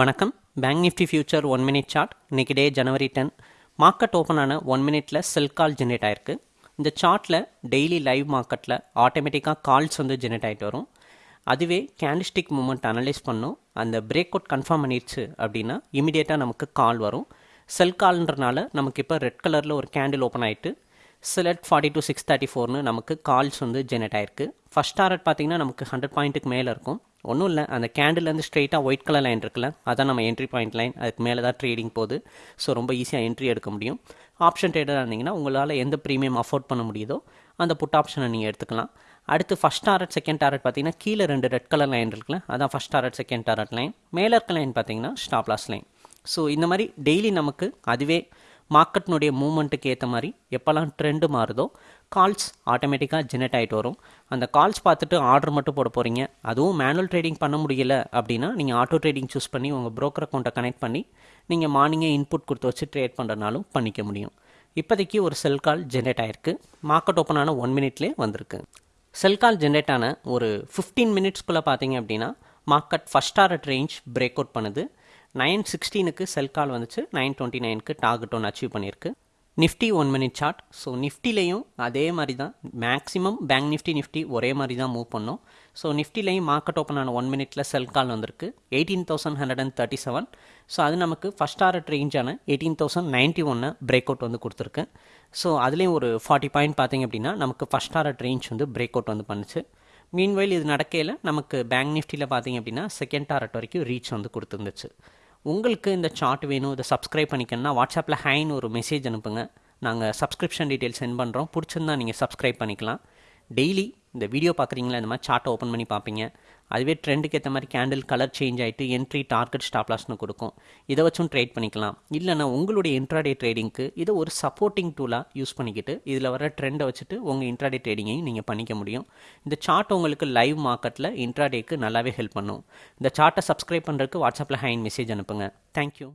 வணக்கம். Bank nifty future one minute chart இன்றைக்கி day January ten market open ஆன one மினிட்ல செல் கால் ஜென்ரேட் ஆயிருக்கு. இந்த சார்ட்டில் டெய்லி லைவ் மார்க்கெட்டில் ஆட்டோமேட்டிக்காக கால்ஸ் வந்து ஜென்ரேட் ஆகிட்டு வரும். அதுவே கேண்டிஸ்டிக் மூமெண்ட் அனலைஸ் பண்ணும். அந்த பிரேக் அவுட் கன்ஃபார்ம் பண்ணிடுச்சு அப்படின்னா இமிடியேட்டாக நமக்கு கால் வரும். செல் கால்ன்றனால நமக்கு இப்போ ரெட் கலரில் ஒரு கேண்டில் ஓப்பன் ஆகிட்டு sell at forty two six thirty ஃபோர்னு நமக்கு கால்ஸ் வந்து ஜெனரேட் ஆயிருக்கு. ஃபஸ்ட் டாரட் பார்த்தீங்கன்னா நமக்கு ஹண்ட்ரட் பாயிண்ட்டுக்கு மேலே இருக்கும். ஒன்றும் இல்லை. அந்த கேண்டில்லேருந்து ஸ்ட்ரெயிட்டாக ஒயிட் கலர் லைன் இருக்குல்ல அதான் நம்ம என்ட்ரி பாயிண்ட் லைன் அதுக்கு மேலே தான் ட்ரேடிங் போகுது. ஸோ ரொம்ப ஈஸியாக என்ட்ரி எடுக்க முடியும். ஆப்ஷன் ட்ரேடராக இருந்தீங்கன்னா உங்களால் எந்த ப்ரீமியம் அஃபோர்ட் பண்ண முடியுதோ அந்த புட் ஆப்ஷனை நீங்கள் எடுத்துக்கலாம். அடுத்து ஃபஸ்ட் டாரட் செகண்ட் டாரட் பார்த்தீங்கன்னா கீழே ரெண்டு ரெட் கலர் லைன் இருக்குல்ல அதான் first target second target line மேலே இருக்க லைன் பார்த்தீங்கன்னா ஸ்டாப்லாஸ் லைன் ஸோ இந்த மாதிரி டெய்லி நமக்கு அதுவே மார்க்கெட்னுடைய மூமெண்ட்டுக்கு ஏற்ற மாதிரி எப்போல்லாம் ட்ரெண்டு மாறுதோ கால்ஸ் ஆட்டோமேட்டிக்காக ஜெனரேட் ஆகிட்டு வரும். அந்த கால்ஸ் பார்த்துட்டு ஆர்டர் மட்டும் போட போகிறீங்க அதுவும் மேனுவல் ட்ரேடிங் பண்ண முடியல அப்படின்னா நீங்கள் ஆட்டோ ட்ரேடிங் சூஸ் பண்ணி உங்கள் ப்ரோக்கர் அக்கௌண்ட்டை கனெக்ட் பண்ணி நீங்கள் மார்னிங்கே இன்புட் கொடுத்து வச்சு ட்ரேட் பண்ணுறனாலும் பண்ணிக்க முடியும். இப்போதைக்கு ஒரு செல் கால் ஜென்ரேட் ஆயிருக்கு. மார்க்கெட் ஓப்பன் ஆன ஒன் மினிட்லேயே வந்திருக்கு. செல் கால் ஜென்ரேட் ஆன ஒரு ஃபிஃப்டீன் மினிட்ஸ்க்குள்ளே பார்த்தீங்க அப்படின்னா market first target range break out பண்ணுது. நைன் சிக்ஸ்டீனுக்கு செல் கால் வந்துச்சு. நைன் டுவெண்ட்டி நைனுக்கு டார்கெட் ஒன்று அச்சீவ் பண்ணியிருக்கு. Nifty one minute chart so நிஃப்டிலையும் அதே மாதிரி தான் மேக்ஸிமம் பேங்க் நிஃப்டி நிஃப்டி ஒரே மாதிரி தான் மூவ் பண்ணோம். ஸோ நிஃப்டிலையும் மார்க்கெட் ஓப்பன் ஆன ஒன் மினிட்ல செல் கால் வந்திருக்கு. Eighteen thousand hundred and thirty seven so அது நமக்கு ஃபஸ்ட் டாரட் ரேஞ்சான எயிட்டீன் தௌசண்ட் நைன்ட்டி ஒன்று பிரேக் அவுட் வந்து கொடுத்துருக்கு. ஸோ அதுலேயும் ஒரு ஃபார்ட்டி பாயிண்ட் பார்த்தீங்க அப்படின்னா நமக்கு ஃபஸ்ட் டாரட் ரேஞ்ச் வந்து பிரேக் அவுட் வந்து பண்ணுச்சு. மீன்வைல் இது நடக்கையில் நமக்கு பேங்க் நிஃப்டியில் பார்த்தீங்க அப்படின்னா செகண்ட் டாரட் வரைக்கும் ரீச் வந்து கொடுத்துருந்துச்சு. உங்களுக்கு இந்த சார்ட் வேணும் இதை சப்ஸ்கிரைப் பண்ணிக்கணும்னா வாட்ஸ்அப்பில் ஹைன்னு ஒரு மெசேஜ் அனுப்புங்க. நாங்கள் சப்ஸ்கிரிப்ஷன் டீட்டெயில் சென்ட் பண்ணுறோம் பிடிச்சிருந்தா நீங்கள் சப்ஸ்கிரைப் பண்ணிக்கலாம். டெய்லி இந்த வீடியோ பார்க்குறீங்களா? இந்த மாதிரி சார்ட்டை ஓப்பன் பண்ணி பார்ப்பீங்க. அதுவே ட்ரெண்டுக்கு ஏற்ற மாதிரி கேண்டில் கலர் சேஞ்ச் ஆகிட்டு என்ட்ரி டார்கெட் ஸ்டாப்லாஸ்னு கொடுக்கும். இதை வச்சும் ட்ரேட் பண்ணிக்கலாம். இல்லைனா உங்களுடைய இன்ட்ராடே ட்ரேடிங்க்கு இதை ஒரு சப்போர்ட்டிங் டூலாக யூஸ் பண்ணிக்கிட்டு இதில் வர ட்ரெண்டை வச்சுட்டு உங்கள் இன்ட்ராடே ட்ரேடிங்கையும் நீங்கள் பண்ணிக்க முடியும். இந்த சார்ட் உங்களுக்கு லைவ் மார்க்கெட்டில் இன்ட்ராடேக்கு நல்லாவே ஹெல்ப் பண்ணும். இந்த சார்ட்டை சப்ஸ்கிரைப் பண்ணுறதுக்கு வாட்ஸ்அப்பில் ஹைன் மெசேஜ் அனுப்புங்க. தேங்க்யூ